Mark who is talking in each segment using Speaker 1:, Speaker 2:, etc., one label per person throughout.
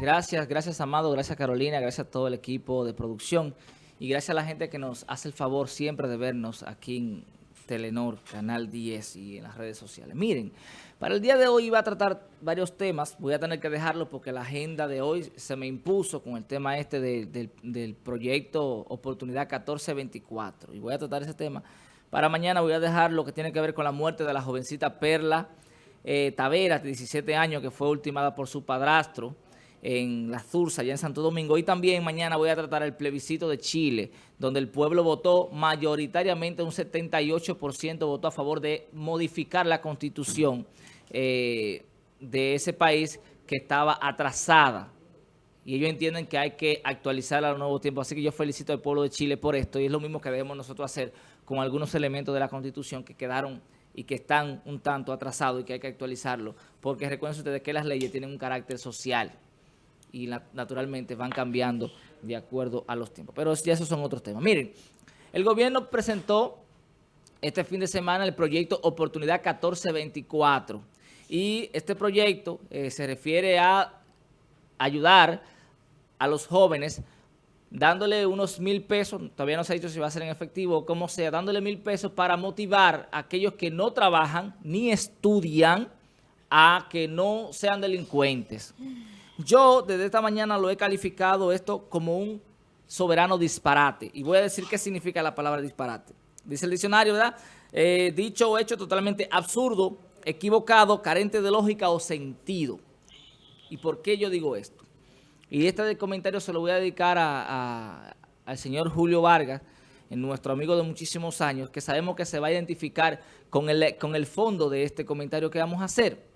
Speaker 1: Gracias, gracias Amado, gracias Carolina, gracias a todo el equipo de producción. Y gracias a la gente que nos hace el favor siempre de vernos aquí en Telenor, Canal 10 y en las redes sociales. Miren, para el día de hoy iba a tratar varios temas, voy a tener que dejarlo porque la agenda de hoy se me impuso con el tema este del proyecto Oportunidad 1424 y voy a tratar ese tema. Para mañana voy a dejar lo que tiene que ver con la muerte de la jovencita Perla eh, Taveras, de 17 años, que fue ultimada por su padrastro en la Zursa, allá en Santo Domingo. Y también mañana voy a tratar el plebiscito de Chile, donde el pueblo votó mayoritariamente, un 78% votó a favor de modificar la constitución eh, de ese país que estaba atrasada. Y ellos entienden que hay que actualizarla a los nuevos tiempos. Así que yo felicito al pueblo de Chile por esto. Y es lo mismo que debemos nosotros hacer con algunos elementos de la constitución que quedaron y que están un tanto atrasados y que hay que actualizarlo. Porque recuerden ustedes que las leyes tienen un carácter social y naturalmente van cambiando de acuerdo a los tiempos. Pero ya esos son otros temas. Miren, el gobierno presentó este fin de semana el proyecto Oportunidad 1424 y este proyecto eh, se refiere a ayudar a los jóvenes dándole unos mil pesos, todavía no se ha dicho si va a ser en efectivo o como sea, dándole mil pesos para motivar a aquellos que no trabajan ni estudian a que no sean delincuentes. Yo desde esta mañana lo he calificado esto como un soberano disparate. Y voy a decir qué significa la palabra disparate. Dice el diccionario, ¿verdad? Eh, dicho o hecho totalmente absurdo, equivocado, carente de lógica o sentido. ¿Y por qué yo digo esto? Y este comentario se lo voy a dedicar al señor Julio Vargas, nuestro amigo de muchísimos años, que sabemos que se va a identificar con el, con el fondo de este comentario que vamos a hacer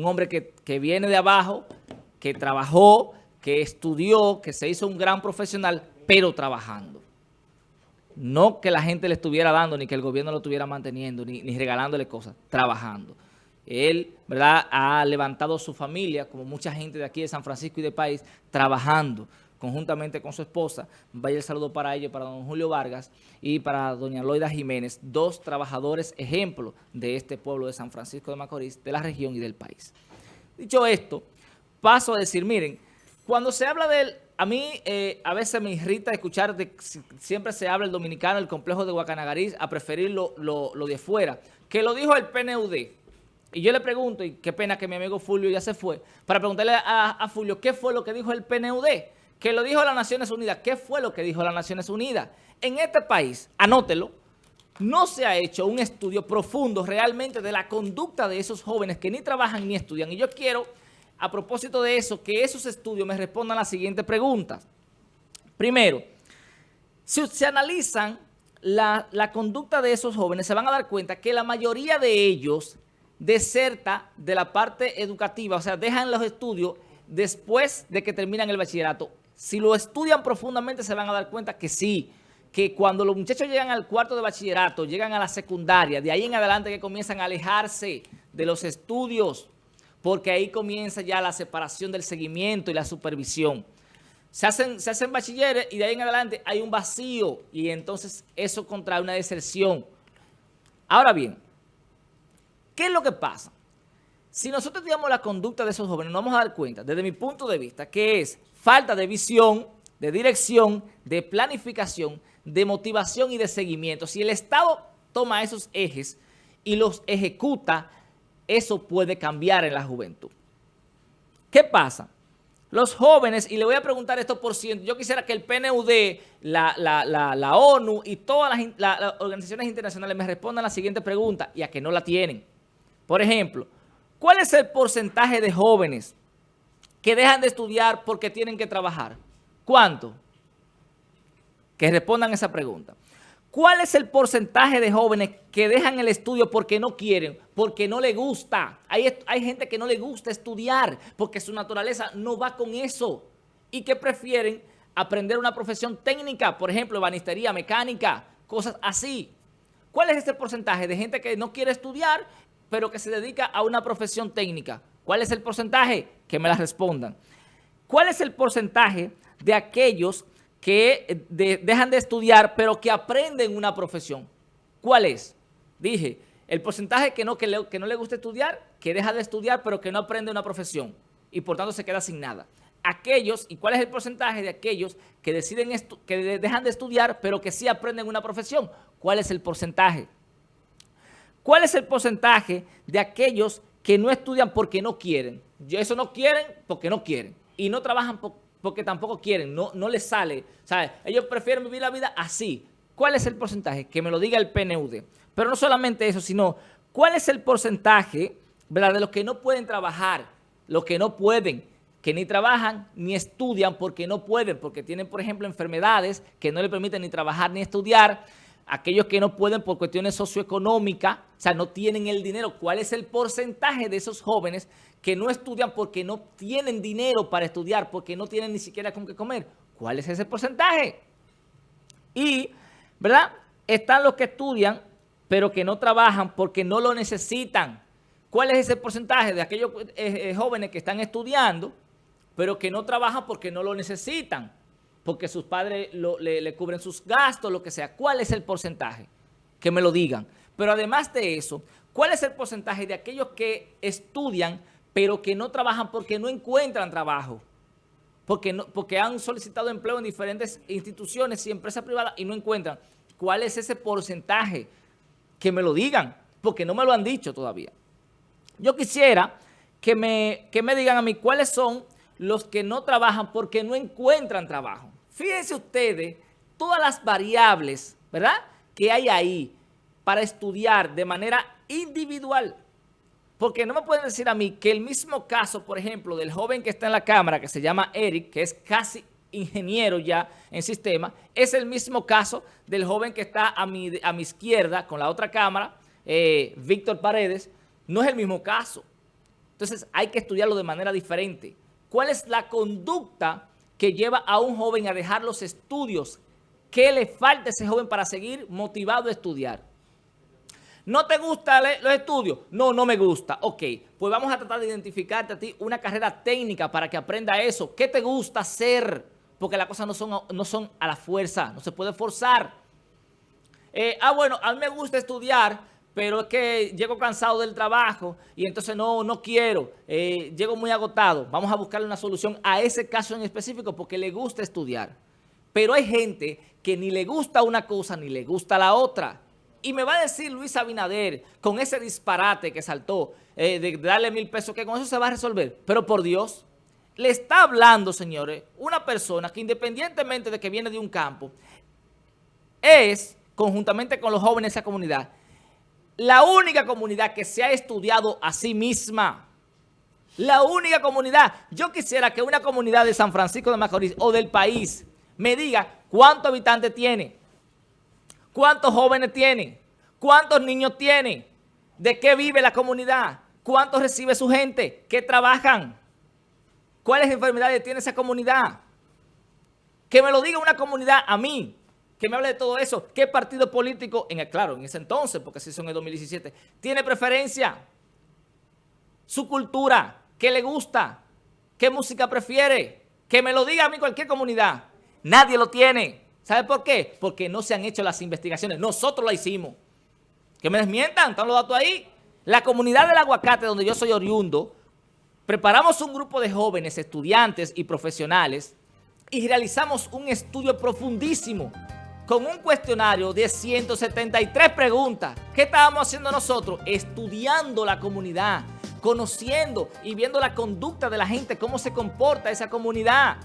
Speaker 1: un hombre que, viene de abajo, que trabajó, que estudió, que se hizo un gran profesional, pero trabajando. No que la gente le estuviera dando, ni que el gobierno lo estuviera manteniendo, ni, ni regalándole cosas, trabajando. Él, ¿verdad?, ha levantado su familia, como mucha gente de aquí de San Francisco y de país, trabajando conjuntamente con su esposa. Vaya el saludo para ellos, para don Julio Vargas y para doña Loida Jiménez, dos trabajadores ejemplo de este pueblo de San Francisco de Macorís, de la región y del país. Dicho esto, paso a decir, miren, cuando se habla del... A mí eh, a veces me irrita escuchar, de, siempre se habla el dominicano, el complejo de Guacanagariz, a preferir lo, de fuera, que lo dijo el PNUD. Y yo le pregunto, y qué pena que mi amigo Fulvio ya se fue, para preguntarle a, a Fulvio qué fue lo que dijo el PNUD que lo dijo las Naciones Unidas. ¿Qué fue lo que dijo las Naciones Unidas? En este país, anótelo, no se ha hecho un estudio profundo realmente de la conducta de esos jóvenes que ni trabajan ni estudian. Y yo quiero, a propósito de eso, que esos estudios me respondan las siguientes preguntas. Primero, si se analizan la, la, conducta de esos jóvenes, se van a dar cuenta que la mayoría de ellos deserta de la parte educativa, o sea, dejan los estudios después de que terminan el bachillerato si lo estudian profundamente se van a dar cuenta que sí, que cuando los muchachos llegan al cuarto de bachillerato, llegan a la secundaria, de ahí en adelante que comienzan a alejarse de los estudios, porque ahí comienza ya la separación del seguimiento y la supervisión. Se hacen, se hacen bachilleres y de ahí en adelante hay un vacío y entonces eso contrae una deserción. Ahora bien, ¿qué es lo que pasa? Si nosotros digamos la conducta de esos jóvenes, nos vamos a dar cuenta, desde mi punto de vista, que es falta de visión, de dirección, de planificación, de motivación y de seguimiento. Si el Estado toma esos ejes y los ejecuta, eso puede cambiar en la juventud. ¿Qué pasa? Los jóvenes, y le voy a preguntar esto por ciento, yo quisiera que el PNUD, la, ONU y todas las, las organizaciones internacionales me respondan la siguiente pregunta y a que no la tienen. Por ejemplo, ¿cuál es el porcentaje de jóvenes que dejan de estudiar porque tienen que trabajar? ¿Cuánto? Que respondan esa pregunta. ¿Cuál es el porcentaje de jóvenes que dejan el estudio porque no quieren, porque no les gusta? Hay, hay gente que no le gusta estudiar porque su naturaleza no va con eso y que prefieren aprender una profesión técnica, por ejemplo, banistería, mecánica, cosas así. ¿Cuál es ese porcentaje de gente que no quiere estudiar pero que se dedica a una profesión técnica? ¿Cuál es el porcentaje? Que me la respondan. ¿Cuál es el porcentaje de aquellos que eh, dejan de estudiar pero que aprenden una profesión? ¿Cuál es? Dije, el porcentaje que no, que, que no le gusta estudiar, que deja de estudiar pero que no aprende una profesión. y por tanto se queda sin nada. Aquellos, ¿y cuál es el porcentaje de aquellos que deciden que dejan de estudiar pero que sí aprenden una profesión? ¿Cuál es el porcentaje? ¿Cuál es el porcentaje de aquellos que no estudian porque no quieren? Eso no quieren porque no quieren. Y no trabajan porque tampoco quieren, no, no les sale. ¿sabes? Ellos prefieren vivir la vida así. ¿Cuál es el porcentaje? Que me lo diga el PNUD. Pero no solamente eso, sino ¿cuál es el porcentaje ¿verdad? de los que no pueden trabajar, los que no pueden, que ni trabajan ni estudian porque no pueden, porque tienen, por ejemplo, enfermedades que no les permiten ni trabajar ni estudiar, aquellos que no pueden por cuestiones socioeconómicas, o sea, no tienen el dinero. ¿Cuál es el porcentaje de esos jóvenes que no estudian porque no tienen dinero para estudiar, porque no tienen ni siquiera con qué comer? ¿Cuál es ese porcentaje? Y, ¿verdad? Están los que estudian, pero que no trabajan porque no lo necesitan. ¿Cuál es ese porcentaje de aquellos eh, eh, jóvenes que están estudiando, pero que no trabajan porque no lo necesitan? Porque sus padres le, cubren sus gastos, lo que sea. ¿Cuál es el porcentaje? Que me lo digan. Pero además de eso, ¿cuál es el porcentaje de aquellos que estudian, pero que no trabajan porque no encuentran trabajo? Porque, han solicitado empleo en diferentes instituciones y empresas privadas y no encuentran. ¿Cuál es ese porcentaje? Que me lo digan, porque no me lo han dicho todavía. Yo quisiera que me digan a mí cuáles son los que no trabajan porque no encuentran trabajo. Fíjense ustedes todas las variables, ¿verdad?, que hay ahí para estudiar de manera individual. Porque no me pueden decir a mí que el mismo caso, por ejemplo, del joven que está en la cámara, que se llama Eric, que es casi ingeniero ya en sistema, es el mismo caso del joven que está a mi, a mi izquierda con la otra cámara, eh, Víctor Paredes, no es el mismo caso. Entonces hay que estudiarlo de manera diferente. ¿Cuál es la conducta que lleva a un joven a dejar los estudios? ¿Qué le falta a ese joven para seguir motivado a estudiar? ¿No te gustan los estudios? No, no me gusta. Ok, pues vamos a tratar de identificarte a ti una carrera técnica para que aprenda eso. ¿Qué te gusta hacer? Porque las cosas no son, no son a la fuerza, no se puede forzar. Eh, ah, bueno, a mí me gusta estudiar, pero es que llego cansado del trabajo y entonces no, no quiero, eh, llego muy agotado. Vamos a buscarle una solución a ese caso en específico porque le gusta estudiar. Pero hay gente que ni le gusta una cosa ni le gusta la otra. Y me va a decir Luis Abinader, con ese disparate que saltó, eh, de darle mil pesos, que con eso se va a resolver. Pero por Dios, le está hablando, señores, una persona que independientemente de que viene de un campo, es, conjuntamente con los jóvenes de esa comunidad, la única comunidad que se ha estudiado a sí misma. La única comunidad. Yo quisiera que una comunidad de San Francisco de Macorís o del país me diga cuántos habitantes tiene, cuántos jóvenes tiene, cuántos niños tiene, de qué vive la comunidad, cuánto recibe su gente, qué trabajan, cuáles enfermedades tiene esa comunidad. Que me lo diga una comunidad a mí, que me hable de todo eso. ¿Qué partido político, en claro, en ese entonces, porque si son en el 2017, tiene preferencia? Su cultura, ¿qué le gusta? ¿Qué música prefiere? Que me lo diga a mí cualquier comunidad. Nadie lo tiene. ¿Sabe por qué? Porque no se han hecho las investigaciones. Nosotros la hicimos. Que me desmientan, están los datos ahí. La comunidad del aguacate, donde yo soy oriundo, preparamos un grupo de jóvenes, estudiantes y profesionales y realizamos un estudio profundísimo con un cuestionario de 173 preguntas. ¿Qué estábamos haciendo nosotros? Estudiando la comunidad, conociendo y viendo la conducta de la gente, cómo se comporta esa comunidad.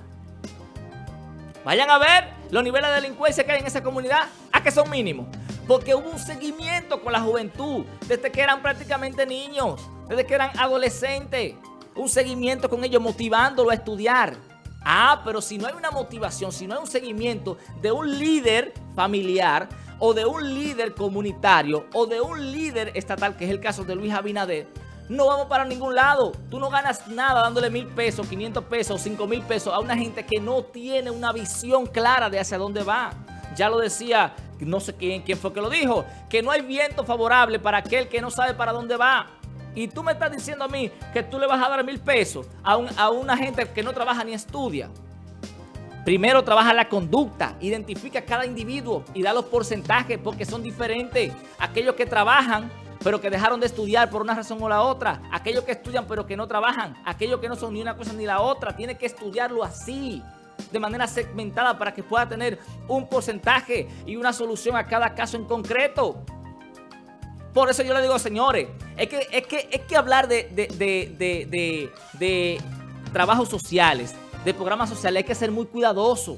Speaker 1: Vayan a ver los niveles de delincuencia que hay en esa comunidad, a que son mínimos. Porque hubo un seguimiento con la juventud, desde que eran prácticamente niños, desde que eran adolescentes. Un seguimiento con ellos, motivándolo a estudiar. Ah, pero si no hay una motivación, si no hay un seguimiento de un líder familiar o de un líder comunitario o de un líder estatal, que es el caso de Luis Abinader, no vamos para ningún lado. Tú no ganas nada dándole mil pesos, 500 pesos, cinco mil pesos a una gente que no tiene una visión clara de hacia dónde va. Ya lo decía, no sé quién, quién fue que lo dijo, que no hay viento favorable para aquel que no sabe para dónde va. Y tú me estás diciendo a mí que tú le vas a dar mil pesos a, una gente que no trabaja ni estudia. Primero trabaja la conducta, identifica cada individuo y da los porcentajes porque son diferentes. Aquellos que trabajan pero que dejaron de estudiar por una razón o la otra, aquellos que estudian pero que no trabajan, aquellos que no son ni una cosa ni la otra, tiene que estudiarlo así, de manera segmentada para que pueda tener un porcentaje y una solución a cada caso en concreto. Por eso yo le digo, señores, es que, es que, es que hablar de, de, de, de trabajos sociales, de programas sociales, hay que ser muy cuidadoso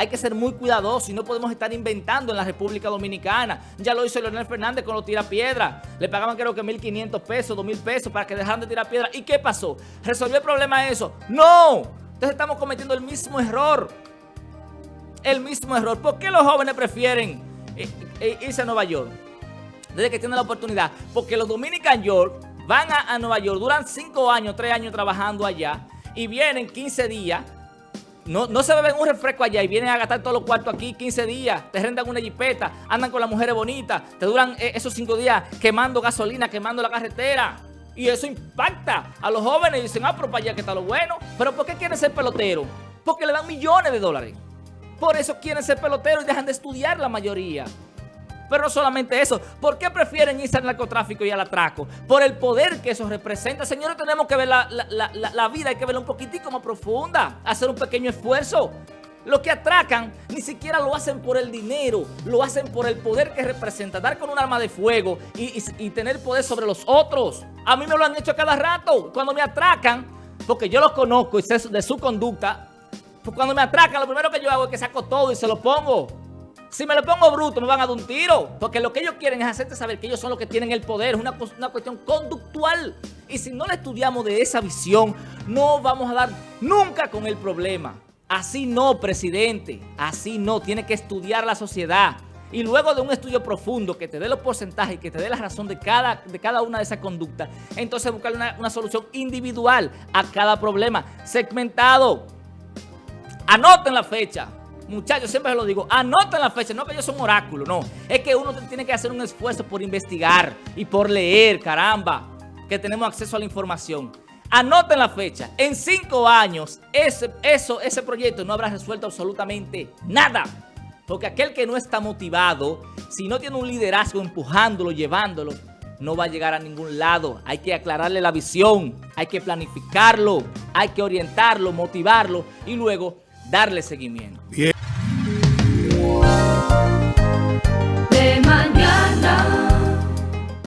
Speaker 1: hay que ser muy cuidadosos y no podemos estar inventando en la República Dominicana. Ya lo hizo Leonel Fernández con los tirapiedras. Le pagaban creo que 1.500 pesos, 2.000 pesos para que dejaran de tirar piedras. ¿Y qué pasó? ¿Resolvió el problema eso? ¡No! Entonces estamos cometiendo el mismo error. El mismo error. ¿Por qué los jóvenes prefieren eh, eh, irse a Nueva York? Desde que tienen la oportunidad. Porque los Dominican York van a, Nueva York, duran 5 años, 3 años trabajando allá y vienen 15 días no, no se beben un refresco allá y vienen a gastar todos los cuartos aquí 15 días, te rentan una jipeta, andan con las mujeres bonitas, te duran eh, esos 5 días quemando gasolina, quemando la carretera. Y eso impacta a los jóvenes y dicen, ah, pero para allá que está lo bueno. ¿Pero por qué quieren ser pelotero? Porque le dan millones de dólares. Por eso quieren ser pelotero y dejan de estudiar la mayoría. Pero no solamente eso, ¿por qué prefieren irse al narcotráfico y al atraco? Por el poder que eso representa. Señores, tenemos que ver la, vida, hay que verla un poquitico más profunda, hacer un pequeño esfuerzo. Los que atracan ni siquiera lo hacen por el dinero, lo hacen por el poder que representa. Dar con un arma de fuego y, tener poder sobre los otros. A mí me lo han hecho cada rato. Cuando me atracan, porque yo los conozco y sé de su conducta, pues cuando me atracan lo primero que yo hago es que saco todo y se lo pongo. Si me lo pongo bruto, me van a dar un tiro. Porque lo que ellos quieren es hacerte saber que ellos son los que tienen el poder. Es una, una cuestión conductual. Y si no le estudiamos de esa visión, no vamos a dar nunca con el problema. Así no, presidente. Así no. Tiene que estudiar la sociedad. Y luego de un estudio profundo que te dé los porcentajes, que te dé la razón de cada, de cada una de esas conductas, entonces buscar una, una solución individual a cada problema, segmentado. Anoten la fecha. Muchachos, siempre lo digo, anoten la fecha, no que yo soy un oráculo, no. Es que uno tiene que hacer un esfuerzo por investigar y por leer, caramba, que tenemos acceso a la información. Anoten la fecha. En cinco años, ese, eso, ese proyecto no habrá resuelto absolutamente nada. Porque aquel que no está motivado, si no tiene un liderazgo empujándolo, llevándolo, no va a llegar a ningún lado. Hay que aclararle la visión, hay que planificarlo, hay que orientarlo, motivarlo y luego darle seguimiento.